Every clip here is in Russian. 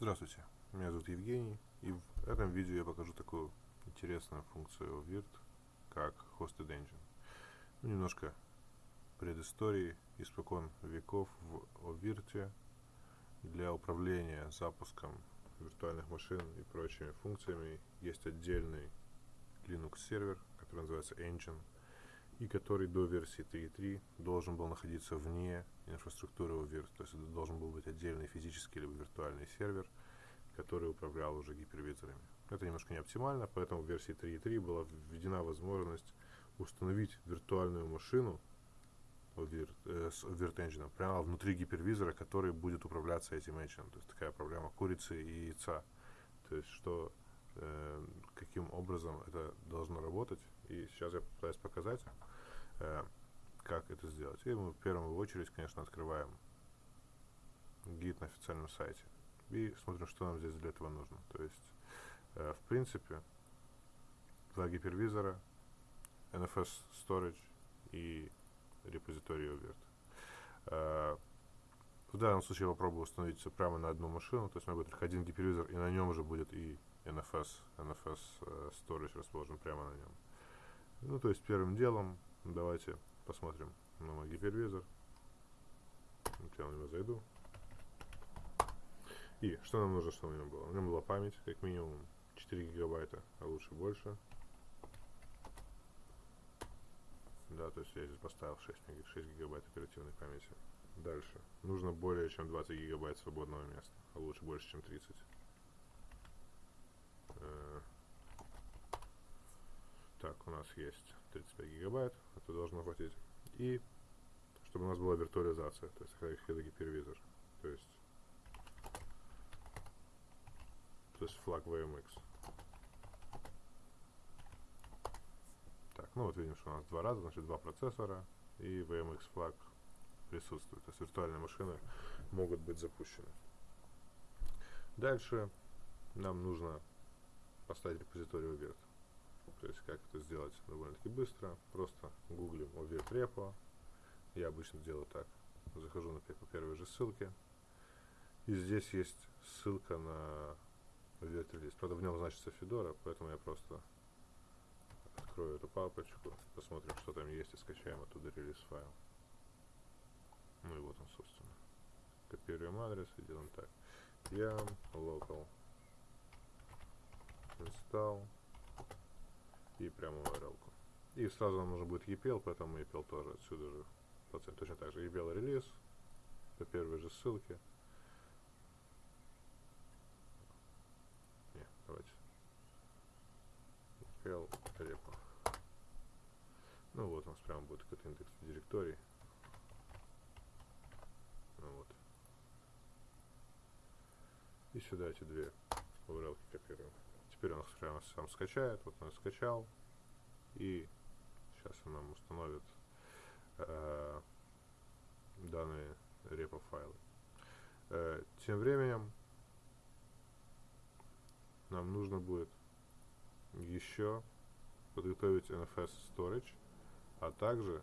Здравствуйте, меня зовут Евгений, и в этом видео я покажу такую интересную функцию Virt, как Hosted Engine. Ну, немножко предыстории, испокон веков в Virt для управления запуском виртуальных машин и прочими функциями есть отдельный Linux сервер, который называется Engine, и который до версии 3.3 должен был находиться вне инфраструктуры UVIRT, то есть это должен был быть отдельный физический либо виртуальный сервер, который управлял уже гипервизорами. Это немножко не оптимально, поэтому в версии 3.3 была введена возможность установить виртуальную машину Virt, э, с Virt Engine прямо внутри гипервизора, который будет управляться этим engine. То есть такая проблема курицы и яйца. То есть что, э, каким образом это должно работать. И сейчас я попытаюсь показать. Э, как это сделать. И мы в первую очередь, конечно, открываем гид на официальном сайте и смотрим, что нам здесь для этого нужно. То есть, э, в принципе, два гипервизора, NFS Storage и репозиторий OVIRT. Э, в данном случае я попробую установить все прямо на одну машину, то есть у меня будет только один гипервизор, и на нем уже будет и NFS, NFS Storage расположен прямо на нем. Ну, то есть первым делом давайте посмотрим на мой гипервизор. Я на него зайду. И что нам нужно, чтобы у него было? У него была память, как минимум 4 гигабайта, а лучше больше. Да, то есть я здесь поставил 6, 6 гигабайт оперативной памяти. Дальше. Нужно более чем 20 гигабайт свободного места, а лучше больше, чем 30. Так, у нас есть 35 гигабайт, это должно хватить. И чтобы у нас была виртуализация, то есть это гипервизор. То есть, то есть флаг VMX. Так, ну вот видим, что у нас два раза, значит два процессора и VMX флаг присутствует. То есть виртуальные машины могут быть запущены. Дальше нам нужно поставить репозиторий Virt. То есть как это сделать довольно-таки быстро. Просто гуглим OVIRT repo. Я обычно делаю так. Захожу на по первой же ссылке. И здесь есть ссылка на OVIRT релиз. Правда, в нем значится Fedora, поэтому я просто открою эту папочку, посмотрим, что там есть, и скачаем оттуда релиз файл. Ну и вот он, собственно. Копируем адрес и делаем так. yam local install и прямо URL. -ку. И сразу нам нужно будет EPL, поэтому EPL тоже отсюда же. Точно так же EPL релиз по первой же ссылке. Не, давайте. EPL repo. Ну вот у нас прямо будет какой-то индекс директорий. Ну вот. И сюда эти две URL копируем. Теперь он прямо сам скачает. Вот он скачал. И сейчас он нам установит э, данные репо файлы. Э, тем временем нам нужно будет еще подготовить NFS Storage, а также,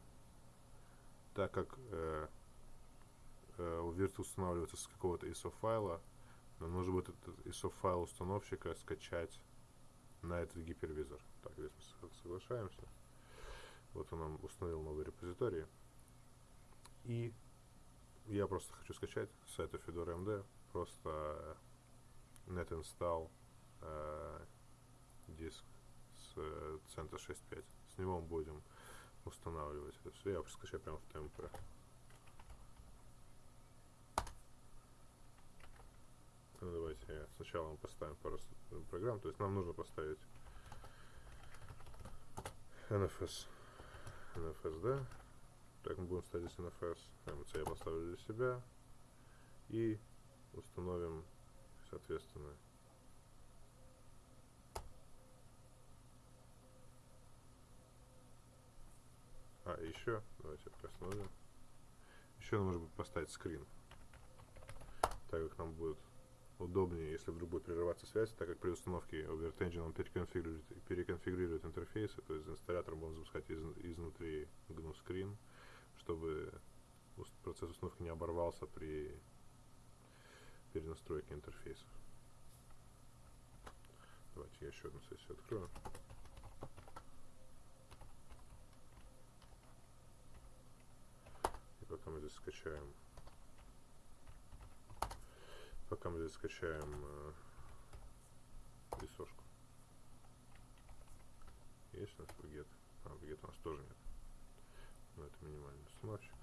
так как э, э, у Virt устанавливается с какого-то ISO файла, нам нужно будет этот ISO файл установщика скачать на этот гипервизор. Так, здесь мы соглашаемся. Вот он нам установил новый репозиторий. И я просто хочу скачать с сайта Fedora MD просто net install э, диск с э, CentOS 6.5. С него мы будем устанавливать это все. Я скачаю прямо в темпе. Ну, давайте сначала мы поставим пару программ. То есть нам нужно поставить NFS. NFS, да? Так мы будем ставить здесь NFS. MC я поставлю для себя. И установим, соответственно, А, еще, давайте остановим. Еще нам нужно будет поставить скрин. Так как нам будет удобнее, если вдруг будет прерываться связь, так как при установке Overt Engine он переконфигурирует, переконфигурирует интерфейсы, то есть инсталлятор будем запускать из, изнутри GNU Screen, чтобы процесс установки не оборвался при перенастройки интерфейсов. Давайте я еще одну сессию открою. И пока мы здесь скачаем пока мы здесь скачаем э, рисошку. Есть у нас вгет? А, вгет у нас тоже нет. Но это минимальный установщик.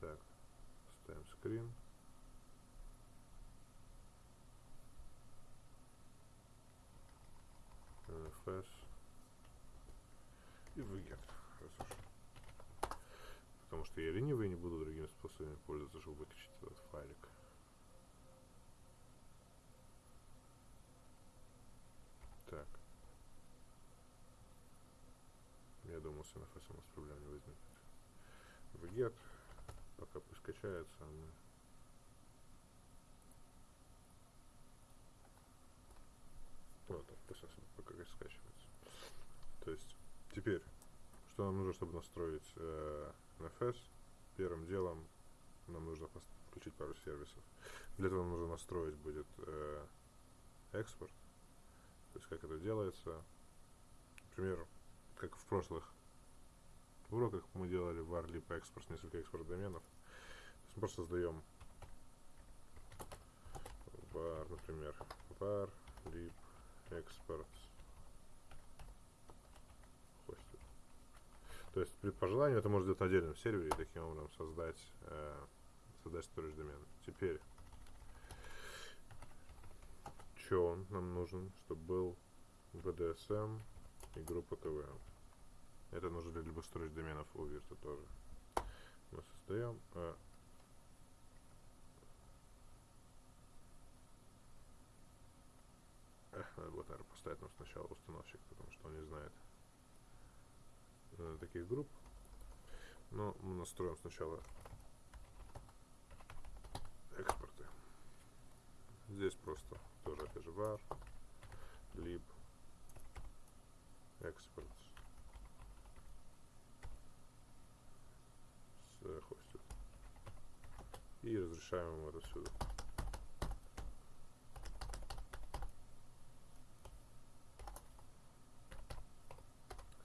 Так, ставим скрин. NFS и. Раз Потому что я ленивый не буду способами пользоваться, чтобы выкачать этот файлик. Так. Я думал, NFS у нас проблем не возникнет. Вгет. Пока пусть качается, а мы Вот, пусть пока скачивается. То есть, теперь, что нам нужно, чтобы настроить э, NFS? Первым делом нам нужно включить пару сервисов. Для этого нужно настроить будет э, экспорт. То есть, как это делается. Например, как в прошлых уроках мы делали var lib экспорт, несколько экспорт доменов. То есть мы просто создаем var, например, var lib экспорт хостит. То есть при пожелании это может быть на отдельном сервере и таким образом создать, э, создать storage домен. Теперь, что нам нужен, чтобы был BDSM и группа ТВ. Это нужно для любых storage доменов у Вирта тоже. Мы создаем э, надо было, наверное, поставить нам сначала установщик, потому что он не знает э, таких групп. Но мы настроим сначала Здесь просто тоже var, lib, экспорт с хостит. И разрешаем ему это отсюда.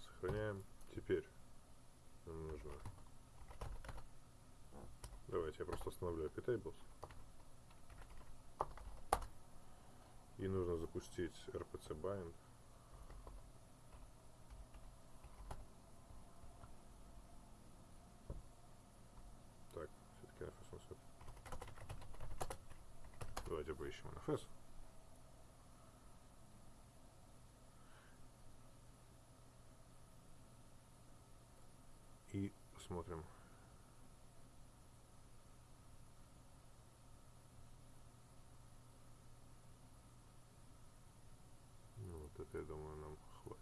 Сохраняем. Теперь нам нужно... Давайте я просто остановлю iptables. И нужно запустить rpc bind. Так, все-таки NFS у нас Давайте поищем NFS. и посмотрим. Ну, вот это, я думаю, нам хватит.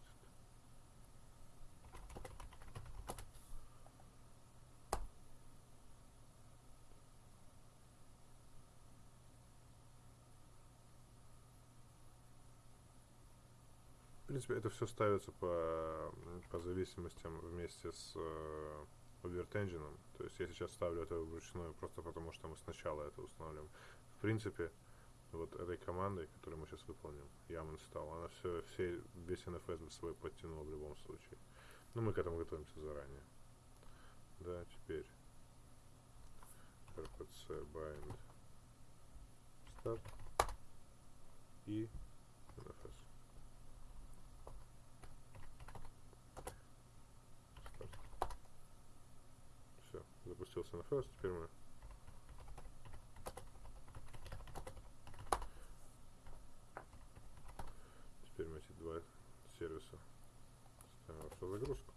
В принципе, это все ставится по, по зависимостям вместе с э, Engine. То есть я сейчас ставлю это вручную просто потому, что мы сначала это устанавливаем. В принципе, вот этой командой, которую мы сейчас выполним, yam install, она все, все, весь NFS свой подтянула в любом случае. Но мы к этому готовимся заранее. Да, теперь rpc bind start и NFS. запустился на first, теперь мы теперь мы эти два сервиса ставим в загрузку.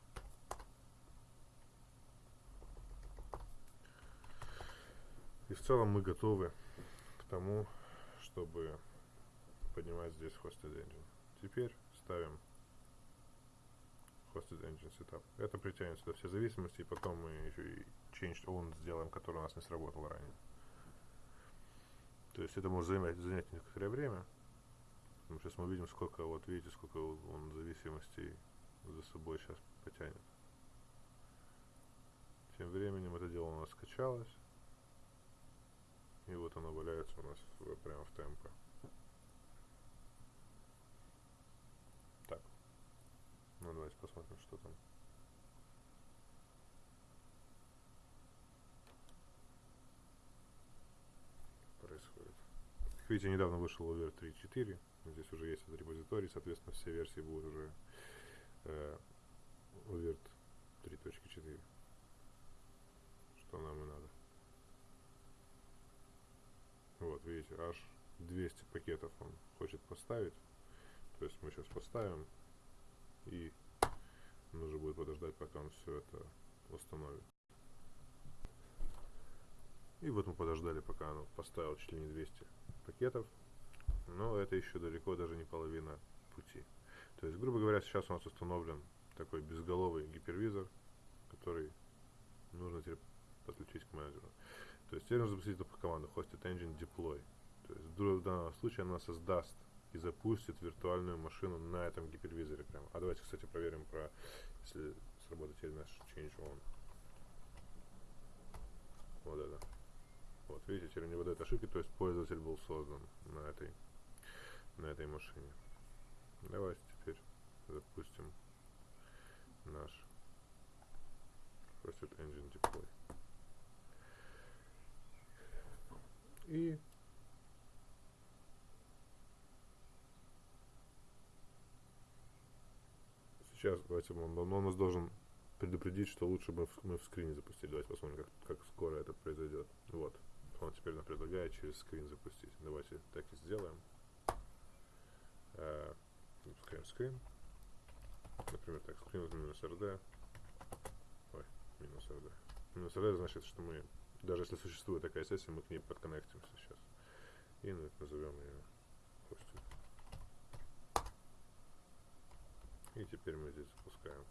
И в целом мы готовы к тому, чтобы поднимать здесь hosted engine. Теперь ставим hosted engine setup. Это притянет сюда все зависимости, и потом мы еще и changed on сделаем, который у нас не сработал ранее. То есть это может занять, занять некоторое время. Сейчас мы увидим, сколько, вот видите, сколько он зависимостей за собой сейчас потянет. Тем временем это дело у нас скачалось. В, прямо в ТМП. Так. Ну давайте посмотрим, что там. происходит. Как видите, недавно вышел UVR 3.4. Здесь уже есть этот репозиторий, соответственно, все версии будут уже э, UVR 3.4. Что нам и надо. Вот, видите, аж 200 пакетов он хочет поставить. То есть мы сейчас поставим и нужно будет подождать, пока он все это установит. И вот мы подождали, пока он поставил чуть ли не 200 пакетов. Но это еще далеко даже не половина пути. То есть, грубо говоря, сейчас у нас установлен такой безголовый гипервизор, который нужно теперь подключить к менеджеру. То есть теперь нужно запустить эту команду hosted engine deploy. То есть в данном случае она создаст и запустит виртуальную машину на этом гипервизоре прямо. А давайте, кстати, проверим про, если сработает теперь наш change on. Вот это. Вот, видите, теперь не выдает ошибки, то есть пользователь был создан на этой, на этой машине. Давайте теперь запустим наш Hosted Engine Deploy. И сейчас давайте он, он, он нас должен предупредить, что лучше бы мы в скрине запустили. Давайте посмотрим, как, как скоро это произойдет. Вот. Он теперь нам предлагает через скрин запустить. Давайте так и сделаем. Запускаем скрин. Например, так, скрин минус RD. Ой, минус RD. Минус RD значит, что мы даже если существует такая сессия, мы к ней подконнектимся сейчас. И назовем ее хостинг. И теперь мы здесь запускаем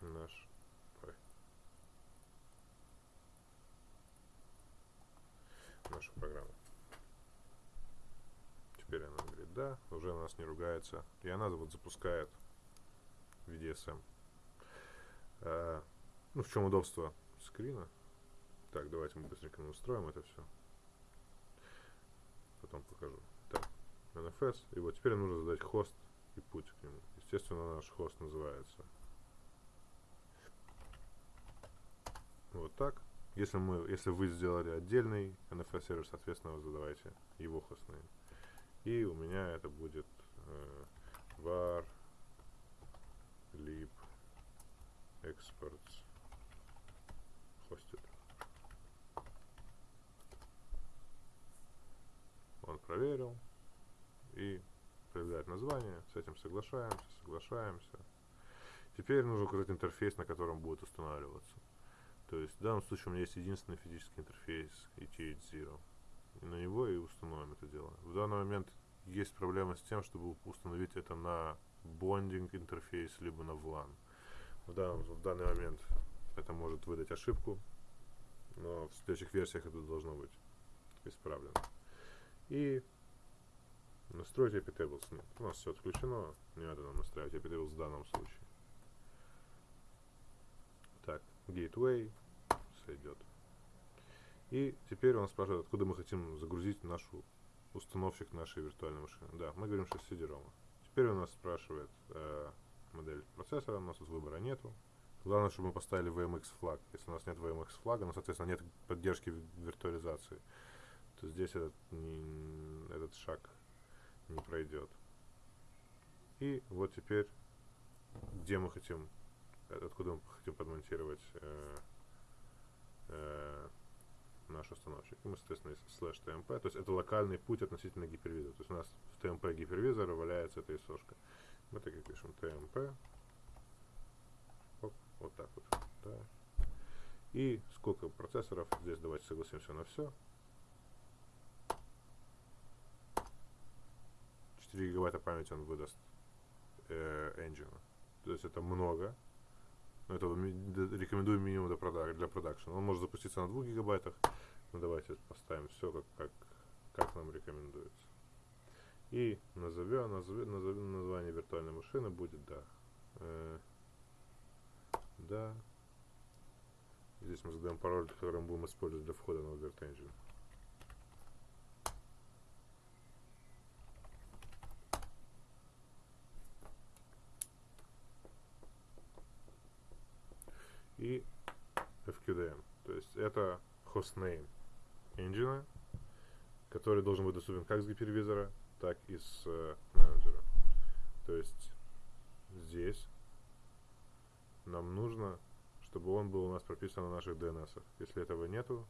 наш нашу программу. Теперь она говорит да, уже нас не ругается. И она вот запускает VDSM. А, ну, в чем удобство скрина? Так, давайте мы быстренько устроим это все. Потом покажу. Так, NFS. И вот теперь нужно задать хост и путь к нему. Естественно, наш хост называется вот так. Если, мы, если вы сделали отдельный NFS сервер, соответственно, вы задавайте его хостнейм. И у меня это будет э, var lib exports hosted. Он проверил и проявляет название. С этим соглашаемся, соглашаемся. Теперь нужно указать интерфейс, на котором будет устанавливаться. То есть в данном случае у меня есть единственный физический интерфейс ETH0. И на него и установим это дело. В данный момент есть проблема с тем, чтобы установить это на бондинг интерфейс, либо на VLAN. В, данном, в данный момент это может выдать ошибку, но в следующих версиях это должно быть исправлено. И настроить tables нет. У нас все отключено, не надо нам настраивать tables в данном случае. Так, gateway сойдет. И теперь он спрашивает, откуда мы хотим загрузить нашу установщик нашей виртуальной машины. Да, мы говорим, что с CD-ROM. Теперь он нас спрашивает э, модель процессора, у нас тут выбора нету. Главное, чтобы мы поставили VMX флаг. Если у нас нет VMX флага, ну, соответственно, нет поддержки виртуализации, то здесь этот, не, этот шаг не пройдет. И вот теперь, где мы хотим, откуда мы хотим подмонтировать э, э, наш установщик. И мы, соответственно, слэш tmp, то есть это локальный путь относительно гипервизора. То есть у нас в tmp гипервизора валяется эта исошка. Мы так и пишем tmp. Оп, вот так вот. Да. И сколько процессоров? Здесь давайте согласимся на все. 4 гигабайта памяти он выдаст э, engine. То есть это много. Но это рекомендую минимум для, продак для продакшена. Он может запуститься на 2 гигабайтах. Ну давайте поставим все как, как, как нам рекомендуется. И назовем, назовем, назовем название виртуальной машины будет да. Э, да. здесь мы задаем пароль, который мы будем использовать для входа на Overt Engine. И FQDM. То есть это hostname engine, который должен быть доступен как с гипервизора, так и с э, менеджера. То есть здесь нам нужно, чтобы он был у нас прописан на наших DNS. Если этого нету,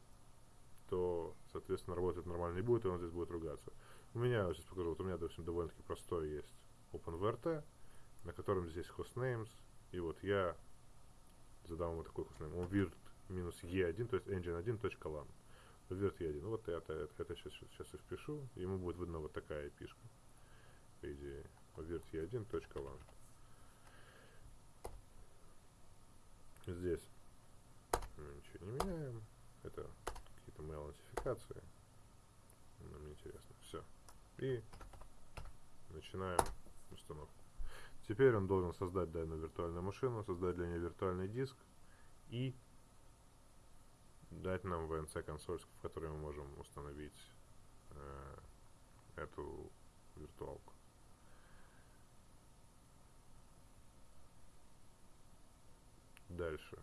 то, соответственно, работать нормально не будет, и он здесь будет ругаться. У меня, сейчас покажу, вот у меня, допустим, довольно-таки простой есть OpenVRT, на котором здесь hostnames, и вот я задам ему такой hostname, он virt минус e1, то есть engine1.lan. Virt e1. Вот это, это, это сейчас, сейчас и впишу, ему будет видно вот такая пишка, по идее, virt e1.lan. Здесь мы ничего не меняем. Это какие-то mail нотификации. Нам не интересно. Все. И начинаем установку. Теперь он должен создать данную виртуальную машину, создать для нее виртуальный диск и дать нам VNC консоль, в которой мы можем установить э, эту виртуалку. Дальше.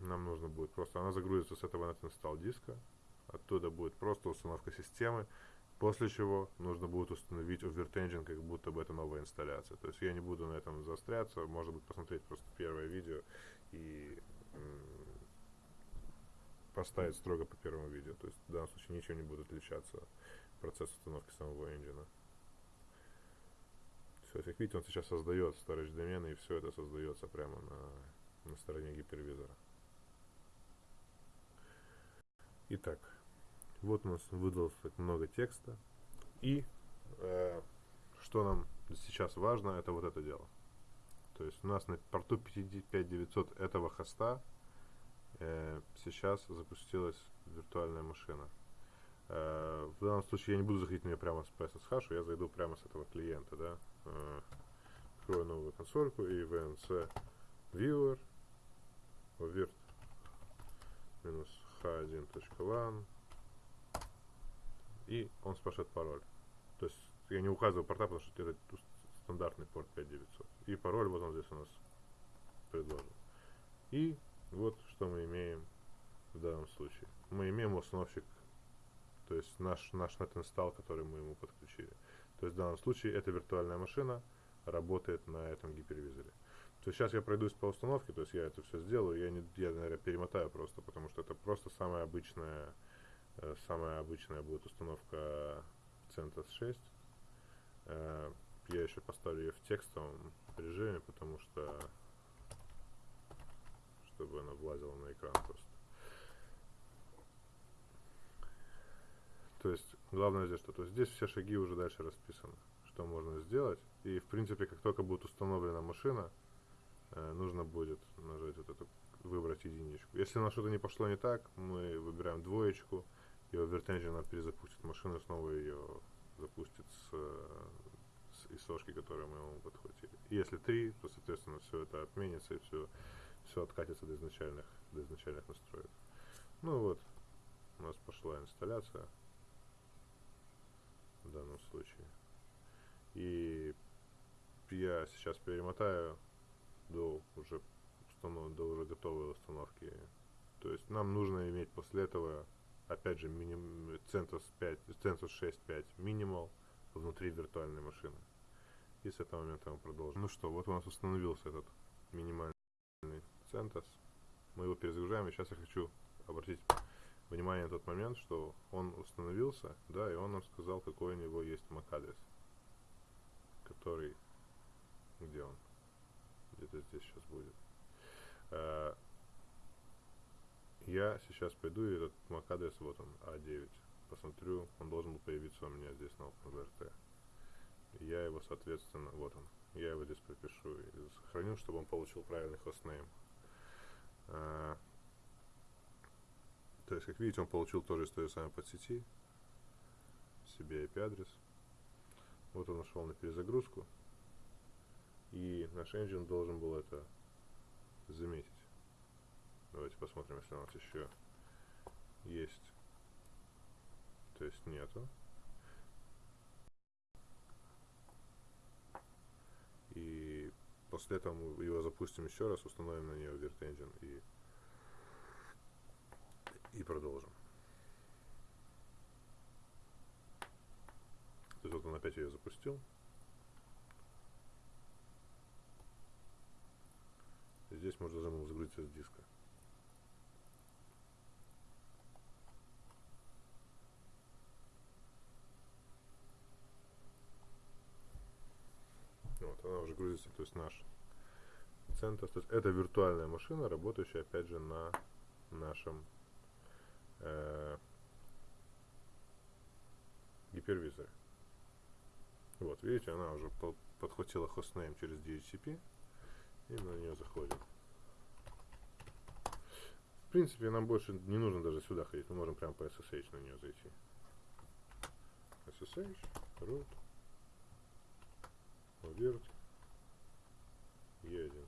Нам нужно будет просто, она загрузится с этого net install диска, оттуда будет просто установка системы, после чего нужно будет установить OvertEngine, как будто бы это новая инсталляция. То есть я не буду на этом заостряться, может быть посмотреть просто первое видео и поставить строго по первому видео. То есть в данном случае ничего не будет отличаться процесс установки самого engine. Все, как видите, он сейчас создает storage домены, и все это создается прямо на, на стороне гипервизора. Итак, вот у нас выдалось так много текста. И э, что нам сейчас важно, это вот это дело. То есть у нас на порту 5900 этого хоста э, сейчас запустилась виртуальная машина. Э, в данном случае я не буду заходить на нее прямо с PSSH, я зайду прямо с этого клиента, да. Э, открою новую консольку и VNC Viewer virt минус h1.lan и он спрашивает пароль. То есть я не указываю порта, потому что это стандартный порт 5900. И пароль вот он здесь у нас предложен. И вот что мы имеем в данном случае. Мы имеем установщик, то есть наш, наш net install, который мы ему подключили. То есть в данном случае эта виртуальная машина работает на этом гипервизоре. То есть сейчас я пройдусь по установке, то есть я это все сделаю, я, не, я наверное, перемотаю просто, потому что это просто самая обычная, э, самая обычная будет установка CentOS 6. Э, я еще поставлю ее в текстовом режиме, потому что, чтобы она влазила на экран просто. То есть, главное здесь что? То здесь все шаги уже дальше расписаны, что можно сделать. И, в принципе, как только будет установлена машина, э, нужно будет нажать вот эту, выбрать единичку. Если на что-то не пошло не так, мы выбираем двоечку, и OverTengine перезапустит машину, снова ее запустит с, с исошки, которые мы ему подхватили. Если три, то, соответственно, все это отменится, и все, все откатится до изначальных, до изначальных настроек. Ну вот, у нас пошла инсталляция в данном случае. И я сейчас перемотаю до уже установ... до уже готовой установки. То есть нам нужно иметь после этого опять же миним... CentOS 5, CentOS 6.5 минимал внутри виртуальной машины. И с этого момента мы продолжим. Ну что, вот у нас установился этот минимальный CentOS. Мы его перезагружаем, и сейчас я хочу обратить внимание на тот момент, что он установился, да, и он нам сказал, какой у него есть MAC-адрес, который, где он, где-то здесь сейчас будет. Э, я сейчас пойду, и этот MAC-адрес, вот он, А9, посмотрю, он должен был появиться у меня здесь на OpenVRT. Я его, соответственно, вот он, я его здесь пропишу и сохраню, чтобы он получил правильный хостнейм. Uh, то есть, как видите, он получил тоже из той же самой подсети себе IP-адрес. Вот он нашел на перезагрузку. И наш engine должен был это посмотрим, если у нас еще есть. То есть нету. И после этого мы его запустим еще раз, установим на нее Virt Engine и, и продолжим. То есть вот он опять ее запустил. Здесь можно загрузиться с диска. Вот, грузится, то есть наш центр. То есть это виртуальная машина, работающая опять же на нашем э, гипервизоре. Вот, видите, она уже по подхватила хостнейм через DHCP и на нее заходим. В принципе, нам больше не нужно даже сюда ходить, мы можем прямо по SSH на нее зайти. SSH, root, Virt, E1.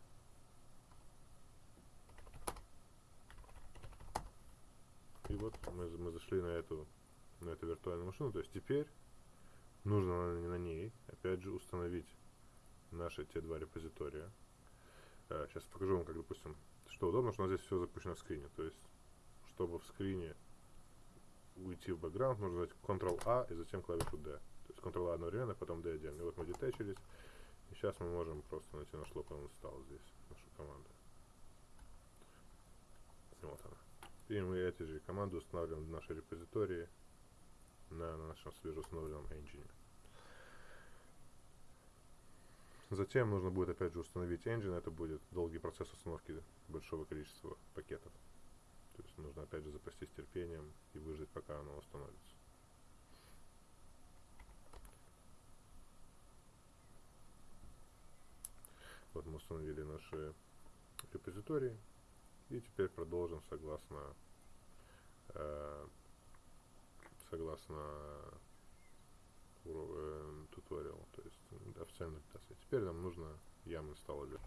И вот мы, мы зашли на эту, на эту виртуальную машину. То есть теперь нужно на, на ней, опять же, установить наши те два репозитория. А, сейчас покажу вам, как, допустим, что удобно, что у нас здесь все запущено в скрине. То есть, чтобы в скрине уйти в бэкграунд, нужно нажать Ctrl-A и затем клавишу D. То есть Ctrl-A одновременно, потом D отдельно. И вот мы детачились. И сейчас мы можем просто найти наш local install здесь, нашу команду. Вот она. И мы эти же команды устанавливаем в наши репозитории на нашем свежеустановленном engine. Затем нужно будет опять же установить engine, это будет долгий процесс установки большого количества пакетов. То есть нужно опять же запастись терпением и выждать, пока оно установится. Вот мы установили наши репозитории. И теперь продолжим согласно э, согласно э, туториал, то есть официальной документации. Теперь нам нужно ям installer.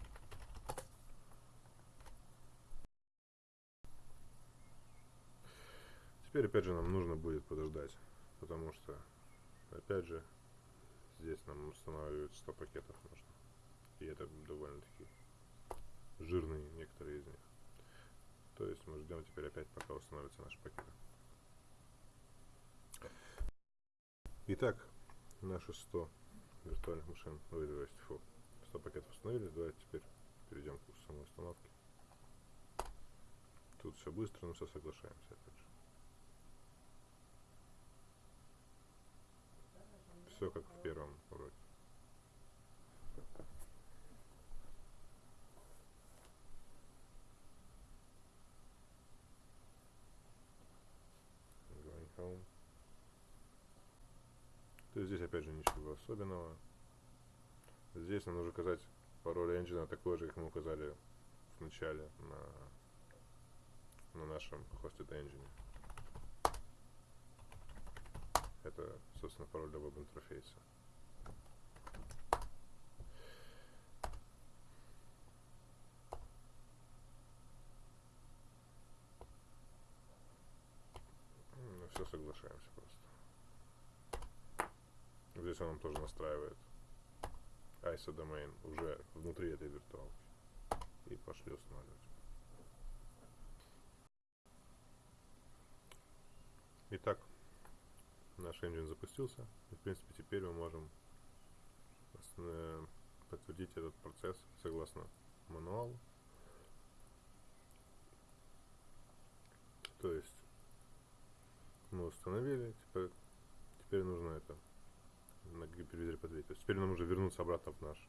Теперь опять же нам нужно будет подождать, потому что опять же здесь нам устанавливают 100 пакетов нужно. И это довольно-таки жирные некоторые из них. То есть мы ждем теперь опять, пока установится наш пакет. Итак, наши 100 виртуальных машин, ой, то фу, 100 пакетов установили. Давайте теперь перейдем к самой установке. Тут все быстро, но все соглашаемся опять же. Все как в первом home. То есть здесь опять же ничего особенного. Здесь нам нужно указать пароль engine такой же, как мы указали в начале на, на нашем hosted engine. Это, собственно, пароль для веб-интерфейса. Все соглашаемся просто. Здесь он нам тоже настраивает ISO domain уже внутри этой виртуалки. И пошли устанавливать. Итак, наш engine запустился. И, в принципе, теперь мы можем подтвердить этот процесс согласно мануалу. То есть мы установили, теперь, теперь нужно это на гипервизоре подвесить. То есть теперь нам нужно вернуться обратно в наш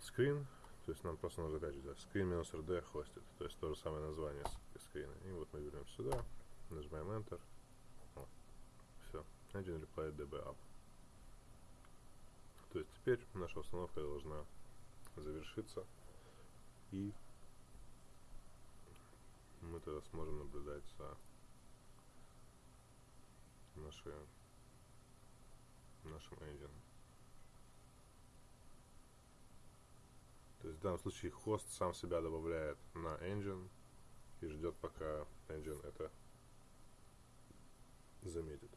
скрин. То есть нам просто нужно опять же взять screen минус rd hosted. То есть то же самое название скрина. И вот мы вернемся сюда, нажимаем Enter. О, все. Engine replied db up. То есть теперь наша установка должна завершиться. И мы тогда сможем наблюдать за наши, нашим engine. То есть в данном случае хост сам себя добавляет на engine, и ждет, пока engine это заметит.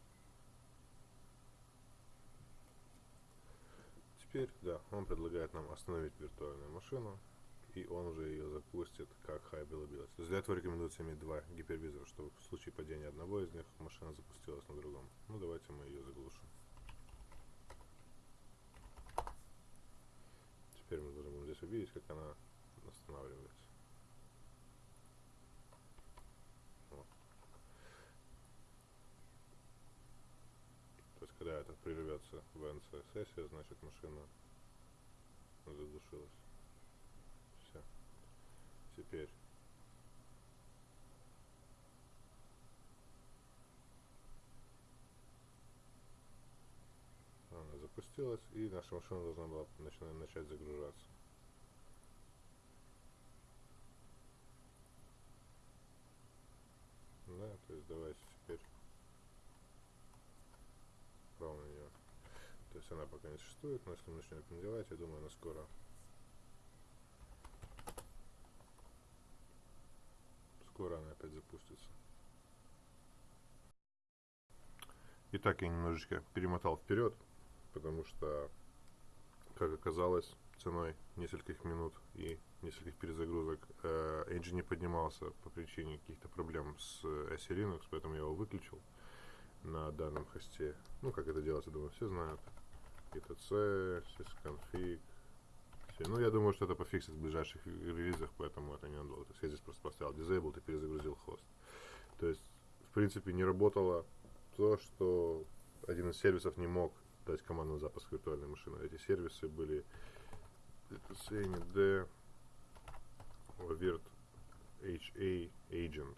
Теперь, да, он предлагает нам остановить виртуальную машину, и он уже ее запустит как High Availability. То есть для этого рекомендуется иметь два гипервизора, чтобы в случае падения одного из них машина запустилась на другом. Ну давайте мы ее заглушим. Теперь мы должны здесь увидеть, как она останавливается. То есть когда это прервется в NC сессия, значит машина задушилась. Теперь она запустилась и наша машина должна была начинать, начать загружаться. Да, то есть давайте теперь право на нее. То есть она пока не существует, но если мы начнем пенделать, я думаю, она скоро скоро она опять запустится. Итак, я немножечко перемотал вперед, потому что, как оказалось, ценой нескольких минут и нескольких перезагрузок э, engine не поднимался по причине каких-то проблем с SE Linux, поэтому я его выключил на данном хосте. Ну, как это делать, я думаю, все знают. etc, sysconfig. Все. Ну, я думаю, что это пофиксит в ближайших релизах, поэтому это не надолго. То есть я здесь просто поставил disabled и перезагрузил хост. То есть, в принципе, не работало то, что один из сервисов не мог дать команду на запуск виртуальной машины. Эти сервисы были D virt HA agent.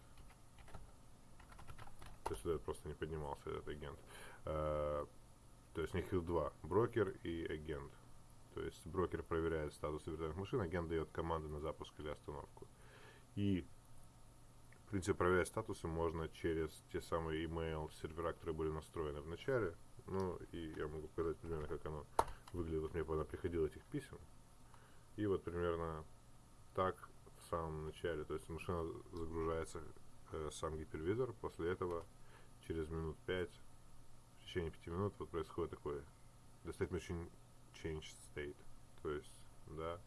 То есть этот просто не поднимался, этот агент. Uh, то есть у них их два. Брокер и агент. То есть брокер проверяет статус виртуальных машин, агент дает команды на запуск или остановку. И в принципе проверять статусы можно через те самые email сервера, которые были настроены в начале. Ну и я могу показать примерно, как оно выглядит. Вот мне когда приходило этих писем. И вот примерно так в самом начале, то есть машина загружается э, сам гипервизор, после этого через минут 5, в течение 5 минут вот происходит такое state machine change state, то есть, да,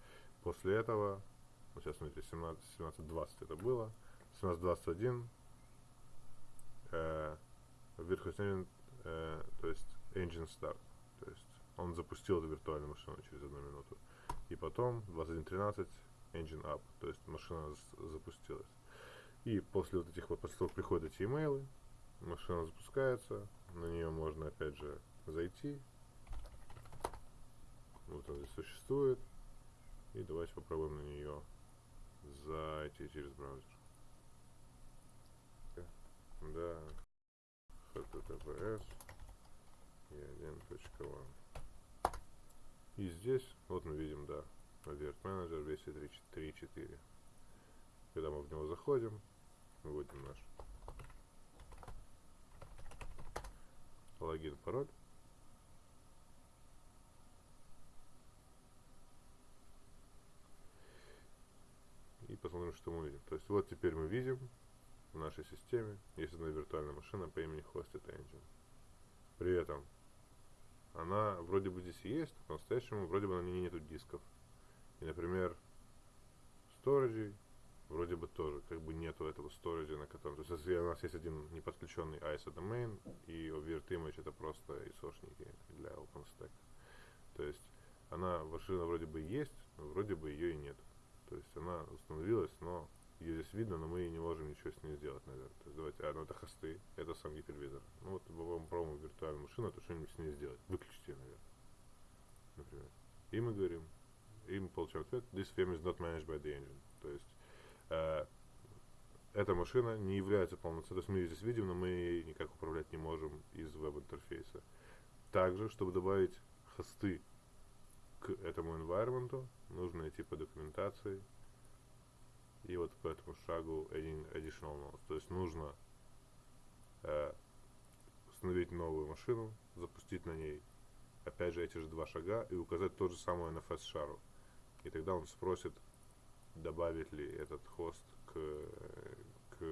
после этого, вот сейчас смотрите, 17, 17.20 это было, 17.21 э, virtual э, то есть engine start, то есть он запустил эту виртуальную машину через одну минуту. И потом 21.13 engine up, то есть машина запустилась. И после вот этих вот, после того, приходят эти имейлы, машина запускается, на нее можно опять же зайти. Вот она здесь существует. И давайте попробуем на нее зайти через браузер. Да. https и 1.1. И здесь, вот мы видим, да, Alert Manager версия 3.4. Когда мы в него заходим, вводим наш логин, пароль. И посмотрим, что мы видим. То есть вот теперь мы видим в нашей системе есть одна виртуальная машина по имени Hosted Engine. При этом она вроде бы здесь есть, но по-настоящему вроде бы на ней нету дисков. И, например, сториджей вроде бы тоже как бы нету этого сториджа, на котором... То есть если у нас есть один неподключенный ISO domain, и Virt Image это просто ISO-шники для OpenStack. То есть она, машина вроде бы есть, но вроде бы ее и нет. То есть она установилась, но ее здесь видно, но мы не можем ничего с ней сделать, наверное. То есть давайте, а, ну это хосты, это сам гипервизор. Ну вот мы попробуем виртуальную машину, то что-нибудь с ней сделать. Выключите ее, наверное. Например. И мы говорим, и мы получаем ответ, this VM is not managed by the engine. То есть э, эта машина не является полноценной, то есть мы ее здесь видим, но мы ей никак управлять не можем из веб-интерфейса. Также, чтобы добавить хосты к этому environment, идти по документации и вот по этому шагу additional nodes. То есть нужно э, установить новую машину, запустить на ней опять же эти же два шага и указать тот же самый NFS шару. И тогда он спросит, добавить ли этот хост к к,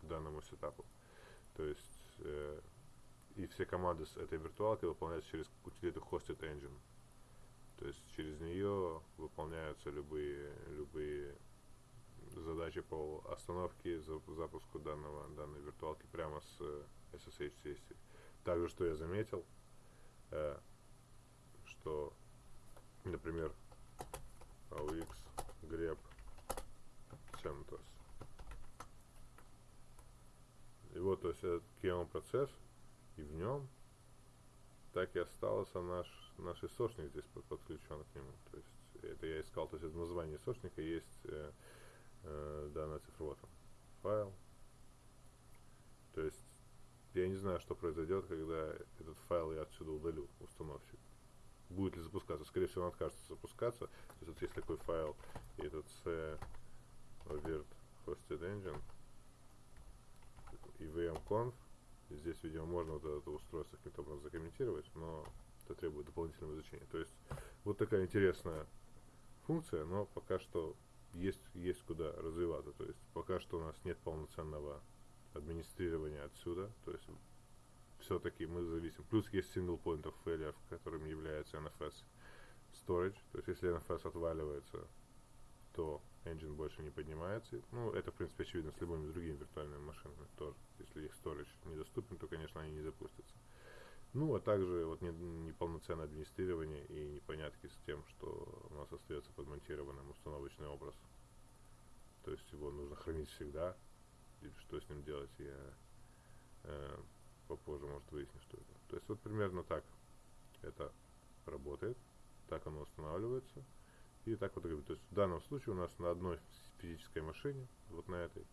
к данному сетапу. То есть э, и все команды с этой виртуалкой выполняются через утилиту Hosted Engine. То есть через нее выполняются любые, любые задачи по остановке, запуску данного, данной виртуалки прямо с SSH сессии. Также, что я заметил, э, что, например, AUX grep CentOS. И вот, то есть, этот KM процесс, и в нем так и остался наш, наш источник здесь подключен к нему. То есть, это я искал, то есть, в названии источника есть э, э, данная цифровая файл. То есть, я не знаю, что произойдет, когда этот файл я отсюда удалю, установщик. Будет ли запускаться? Скорее всего, он откажется запускаться. То есть, вот есть такой файл, и этот c virt hosted engine и vmconf. Здесь, видимо, можно вот это устройство каким-то образом закомментировать, но это требует дополнительного изучения. То есть, вот такая интересная функция, но пока что есть, есть куда развиваться. То есть, пока что у нас нет полноценного администрирования отсюда, то есть все-таки мы зависим. Плюс есть single point of failure, которым является NFS storage, то есть если NFS отваливается, то engine больше не поднимается. Ну, это, в принципе, очевидно с любыми другими виртуальными машинами тоже. Если их storage недоступен, то, конечно, они не запустятся. Ну, а также вот неполноценное администрирование и непонятки с тем, что у нас остается подмонтированным установочный образ. То есть его нужно хранить всегда, или что с ним делать, я э, попозже, может, выясню, что это. То есть вот примерно так это работает, так оно устанавливается. И так вот, то есть в данном случае у нас на одной физической машине, вот на этой,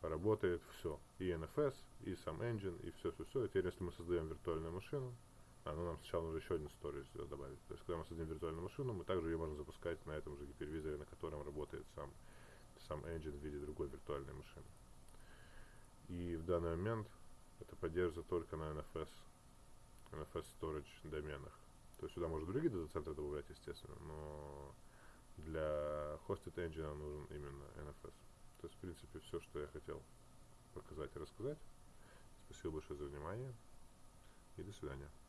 работает все. И NFS, и сам engine, и все-все-все. И теперь, если мы создаем виртуальную машину, а, ну нам сначала нужно еще один storage добавить. То есть, когда мы создаем виртуальную машину, мы также ее можем запускать на этом же гипервизоре, на котором работает сам, сам engine в виде другой виртуальной машины. И в данный момент это поддерживается только на NFS, NFS Storage доменах. То есть сюда можно другие дата-центры добавлять, естественно, но для Hosted Engine нужен именно NFS. То есть, в принципе, все, что я хотел показать и рассказать. Спасибо большое за внимание и до свидания.